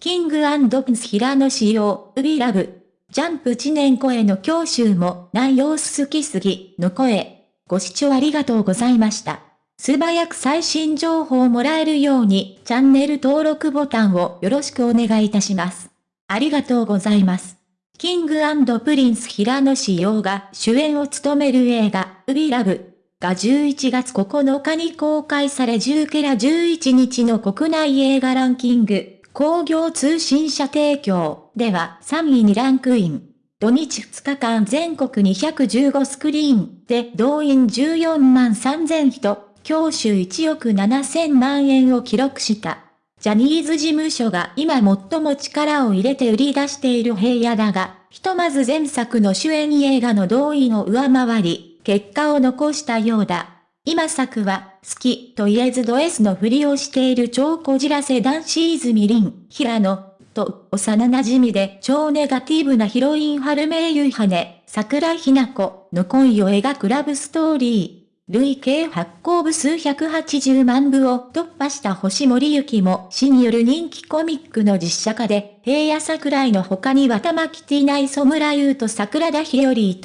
King & Prince 平野紫耀、ういらぶ。ジャンプ知念声の教習も内容好きすぎの声。ご視聴ありがとうございました。素早く最新情報をもらえるようにチャンネル登録ボタンをよろしくお願いいたします。ありがとうございます。 King & Prince 平野紫耀が主演を務める映画、ういらぶが11月9日に公開され10から11日の国内映画ランキング、興行通信社提供では3位にランクイン。土日2日間全国215スクリーンで動員14万3000人、教習1億7000万円を記録した。ジャニーズ事務所が今最も力を入れて売り出している平野だが、ひとまず前作の主演映画の動員を上回り、結果を残したようだ。今作は、好きと言えずド S のふりをしている超こじらせ男子泉凛、平野、と、幼馴染で超ネガティブなヒロイン春名優羽、桜ひな子の恋を描くラブストーリー。累計発行部数180万部を突破した星森幸も死による人気コミックの実写化で、平野桜井の他には玉木ティナイソムラユーと桜田日和伊藤、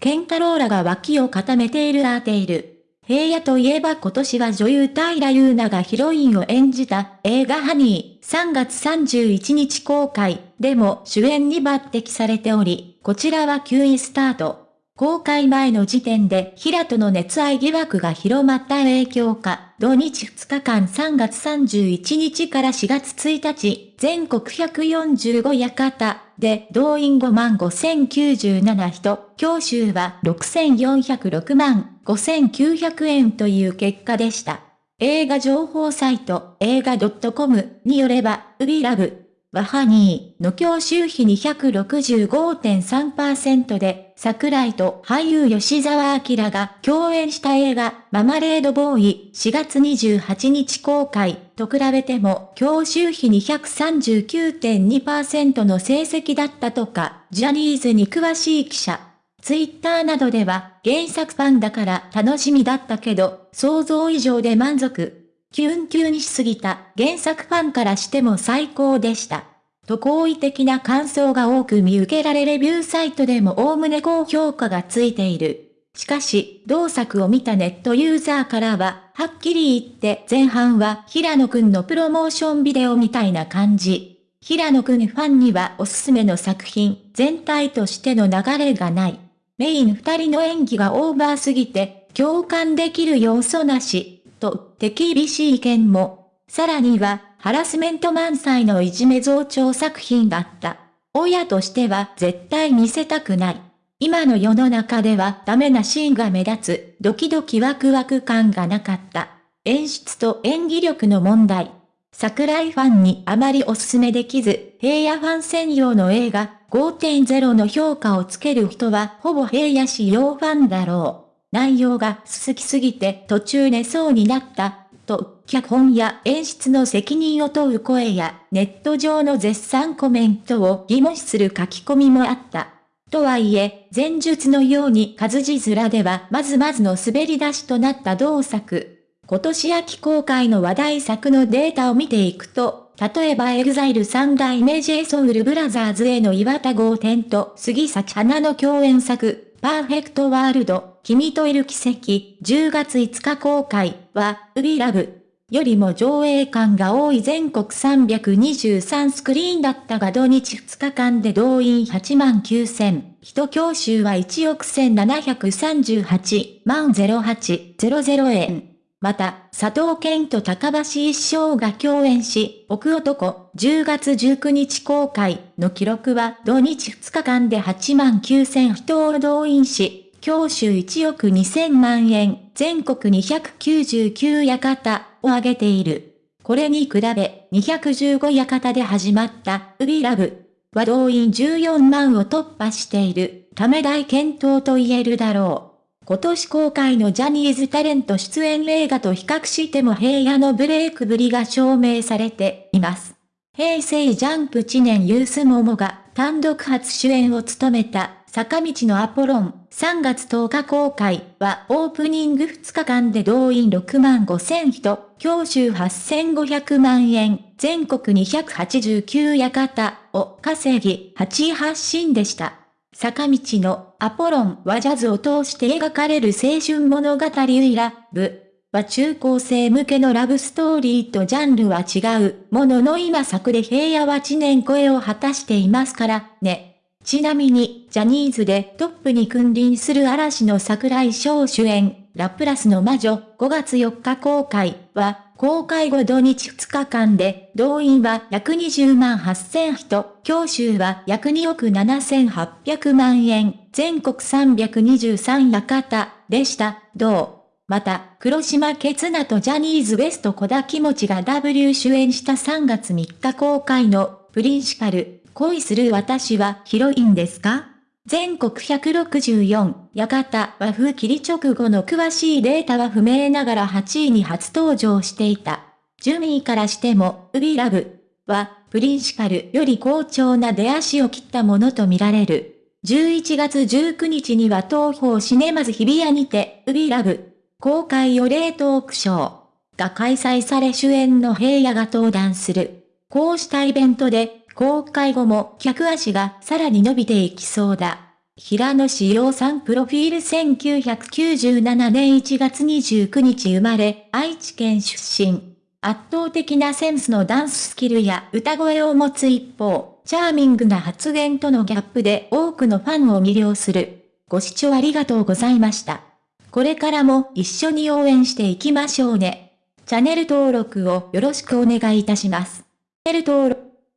健太郎らが脇を固めているアーテイル。平野といえば今年は女優平優奈がヒロインを演じた映画ハニー。3月31日公開。でも主演に抜擢されており、こちらは9位スタート。公開前の時点で平との熱愛疑惑が広まった影響か、土日2日間3月31日から4月1日、全国145館。で動員5万5097人、教習は6406万5900円という結果でした。映画情報サイト映画 .com によれば、ウビラブ、ワハニーの教習費265.3%で、桜井と俳優吉沢明が共演した映画、ママレードボーイ4月28日公開と比べても、教習費239.2%の成績だったとか、ジャニーズに詳しい記者。ツイッターなどでは、原作ファンだから楽しみだったけど、想像以上で満足。キュンキュンにしすぎた原作ファンからしても最高でした。と好意的な感想が多く見受けられレビューサイトでも概ね高評価がついている。しかし、同作を見たネットユーザーからは、はっきり言って前半は平野くんのプロモーションビデオみたいな感じ。平野くんファンにはおすすめの作品、全体としての流れがない。メイン二人の演技がオーバーすぎて、共感できる要素なし。と、手厳しい意見も。さらには、ハラスメント満載のいじめ増長作品だった。親としては絶対見せたくない。今の世の中ではダメなシーンが目立つ、ドキドキワクワク感がなかった。演出と演技力の問題。桜井ファンにあまりおすすめできず、平野ファン専用の映画5.0の評価をつける人はほぼ平野仕様ファンだろう。内容が好きすぎて途中寝そうになった、と、脚本や演出の責任を問う声や、ネット上の絶賛コメントを疑問視する書き込みもあった。とはいえ、前述のように活字面ではまずまずの滑り出しとなった同作。今年秋公開の話題作のデータを見ていくと、例えばエグザイル三代目 j ソウルブラザーズへの岩田豪天と杉咲花の共演作、パーフェクトワールド、君といる奇跡、10月5日公開は、ういらぶよりも上映館が多い全国323スクリーンだったが土日2日間で動員8万9000、人教習は1億1738万0800円。また、佐藤健と高橋一生が共演し、奥男、10月19日公開の記録は土日2日間で8万9000人を動員し、教習1億2000万円、全国299館を挙げている。これに比べ、215館で始まったウビラブは動員14万を突破しているため大健闘と言えるだろう。今年公開のジャニーズタレント出演映画と比較しても平野のブレイクぶりが証明されています。平成ジャンプ知念ユースモモが単独初主演を務めた坂道のアポロン、3月10日公開はオープニング2日間で動員6万5千人、教習8500万円、全国289館を稼ぎ、8位発信でした。坂道のアポロンはジャズを通して描かれる青春物語ウイラブは中高生向けのラブストーリーとジャンルは違うものの今作で平野は知念超えを果たしていますからね。ちなみに、ジャニーズでトップに君臨する嵐の桜井翔主演、ラプラスの魔女、5月4日公開は、公開後土日2日間で、動員は約20万8000人、教習は約2億7800万円、全国323館でした。同。また、黒島ケツナとジャニーズ WEST 小田気持ちが W 主演した3月3日公開のプリンシパル、恋する私はヒロインですか？全国164、館和風切り直後の詳しいデータは不明ながら8位に初登場していた。順位からしても、ウビラブは、プリンシパルより好調な出足を切ったものとみられる。11月19日には東方シネマズ日比谷にて、ウビラブ公開予例トークショーが開催され主演の平野が登壇する。こうしたイベントで公開後も客足がさらに伸びていきそうだ。平野志陽さんプロフィール1997年1月29日生まれ、愛知県出身。圧倒的なセンスのダンススキルや歌声を持つ一方、チャーミングな発言とのギャップで多くのファンを魅了する。ご視聴ありがとうございました。これからも一緒に応援していきましょうね。チャンネル登録をよろしくお願いいたします。チャンネル登録